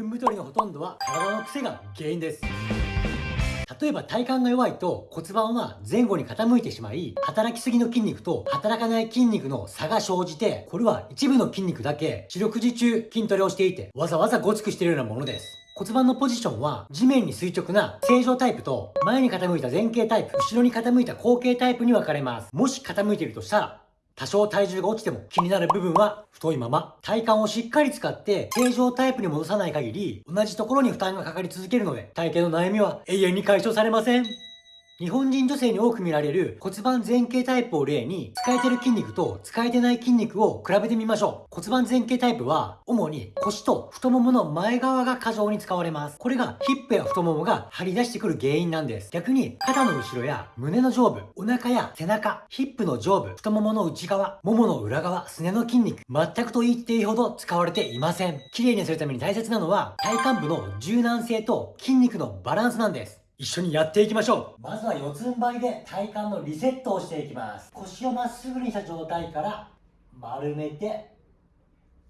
分太りのほとんどは体の癖が原因です例えば体幹が弱いと骨盤は前後に傾いてしまい、働きすぎの筋肉と働かない筋肉の差が生じて、これは一部の筋肉だけ四六時中筋トレをしていて、わざわざごつくしているようなものです。骨盤のポジションは地面に垂直な正常タイプと前に傾いた前傾タイプ、後ろに傾いた後傾タイプに分かれます。もし傾いているとしたら、多少体重が落ちても気になる部分は太いまま、体幹をしっかり使って正常タイプに戻さない限り、同じところに負担がかかり続けるので、体型の悩みは永遠に解消されません。日本人女性に多く見られる骨盤前傾タイプを例に、使えてる筋肉と使えてない筋肉を比べてみましょう。骨盤前傾タイプは、主に腰と太ももの前側が過剰に使われます。これがヒップや太ももが張り出してくる原因なんです。逆に、肩の後ろや胸の上部、お腹や背中、ヒップの上部、太ももの内側、ももの裏側、すねの筋肉、全くと言っていいほど使われていません。綺麗にするために大切なのは、体幹部の柔軟性と筋肉のバランスなんです。一緒にやっていきましょう。まずは四つん這いで体幹のリセットをしていきます。腰をまっすぐにした状態から丸めて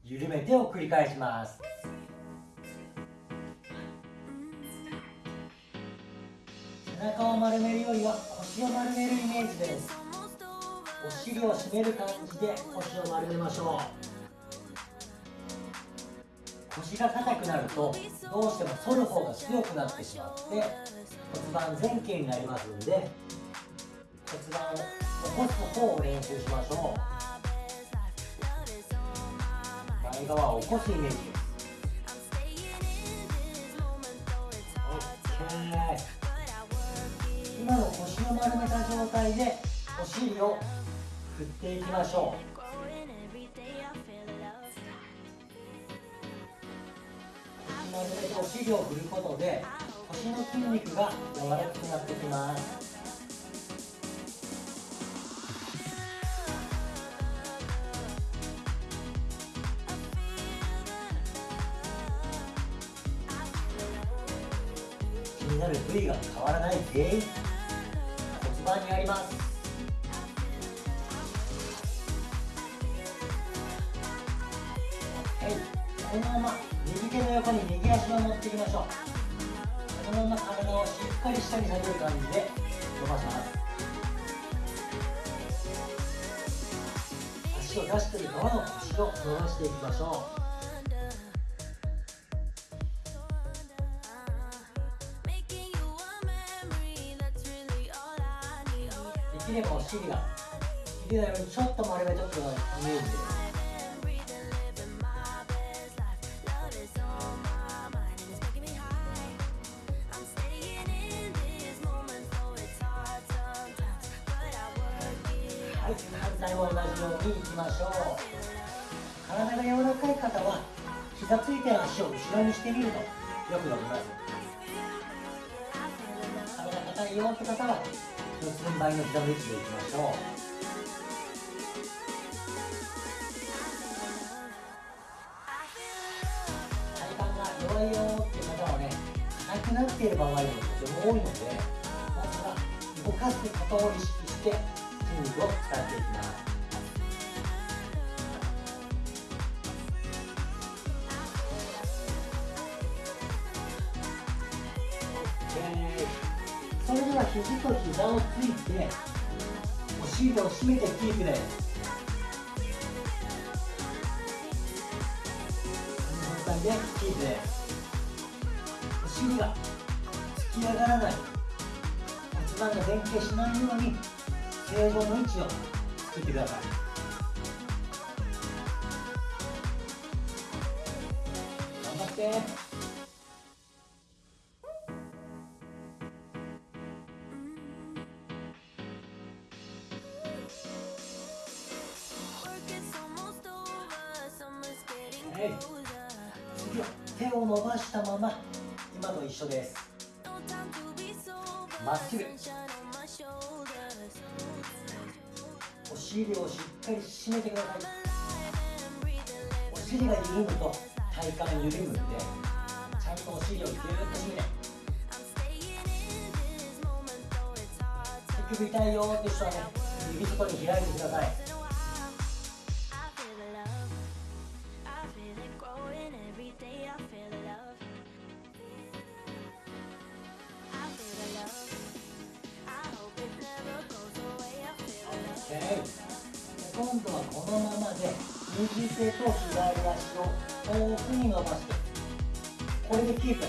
緩めてを繰り返します。背中を丸めるよりは腰を丸めるイメージです。お尻を締める感じで腰を丸めましょう。腰が硬くなるとどうしても反る方が強くなってしまって骨盤前傾になりますんで骨盤を起こす方を練習しましょう。前側を起こすイメージです。OK 今の腰を丸めた状態でお尻を振っていきましょう。腰丸めてお尻を振ることで腰の筋肉が柔らかくなってきます気になる部位が変わらない原因骨盤にありますこのまま右手の横に右足を持っていきましょうこのまま体をしっかり下に下げる感じで伸ばします足を出している側の腰を伸ばしていきましょう。できればお尻がひれないようにちょっと丸めとくようなイメージで。す反対も同じようにいきましょう体が柔らかい方は膝ついて足を後ろにしてみるとよく伸びます体硬いよって方は四つん這いの膝の位置でいきましょう体幹が弱いよっていう方はね硬くなっている場合もとても多いのでまずは動かすことを意識して筋肉を使っていきますそれでは肘と膝をついてお尻を締めてキープですこの状態でキープですお尻が突き上がらない。骨盤が前傾しないように。正常の位置を作ってください頑張って。はい。次は手を伸ばしたまま今と一緒です。まっすぐお尻をしっかり締めてください。お尻が緩むと体幹緩むんでちゃんとお尻をぎゅーっと締めて。結局痛いよって人はね指外に開いてください。今度はこのままで右手と左足を遠くに伸ばしてこれでキープ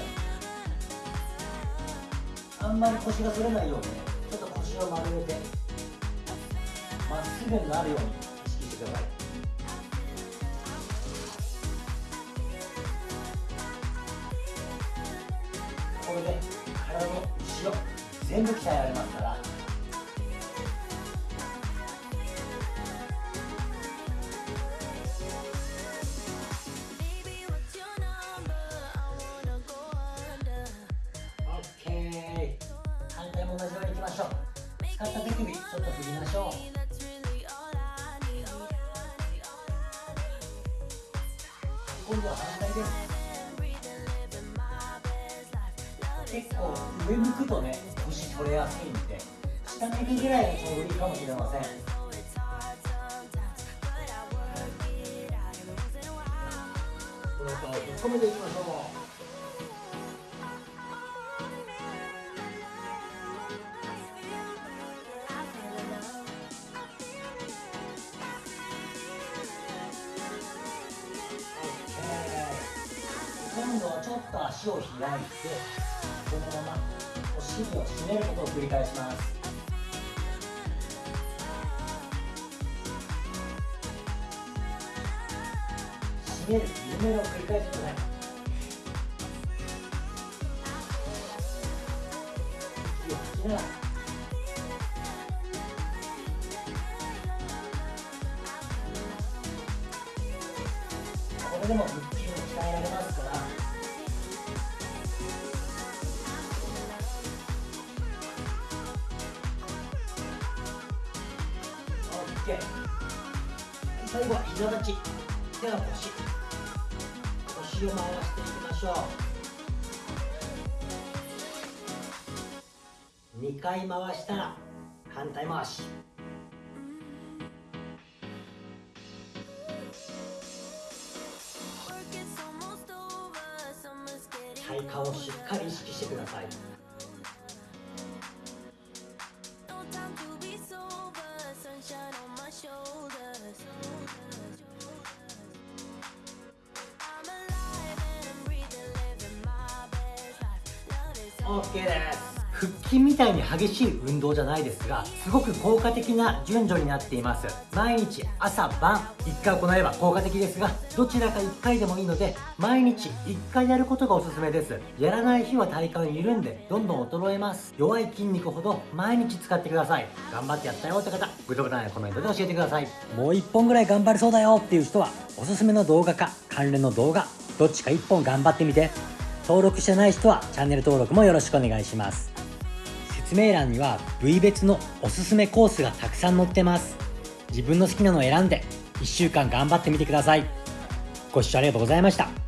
あんまり腰が反れないようにねちょっと腰を丸めてまっすぐになるように意識してください。これで体の後ろ全部鍛えられますからょう。使った手首ちょっと振りましょう。今度は反対です。結構上向くとね腰取れやすいんで下向くぐらいがちょうどいいかもしれません。この顔を引っ込めていきましょう。と足を開いてこのままお尻を締めることを繰り返します締める緩めるを繰り返してください息を吐きながらこれでも腹筋を鍛えられます。最後は膝立ち。手は腰。腰を回していきましょう。2回回したら反対回し。体幹をしっかり意識してくださいオッケーです。腹筋みたいに激しい運動じゃないですがすごく効果的な順序になっています。毎日朝晩1回行えば効果的ですがどちらか1回でもいいので毎日1回やることがおすすめです。やらない日は体幹緩んでどんどん衰えます。弱い筋肉ほど毎日使ってください。頑張ってやったよって方グッドボタンやコメントで教えてください。もう1本ぐらい頑張れそうだよっていう人はおすすめの動画か関連の動画どっちか1本頑張ってみて。登録してない人はチャンネル登録もよろしくお願いします。説明欄には部位別のおすすめコースがたくさん載ってます。自分の好きなのを選んで1週間頑張ってみてください。ご視聴ありがとうございました。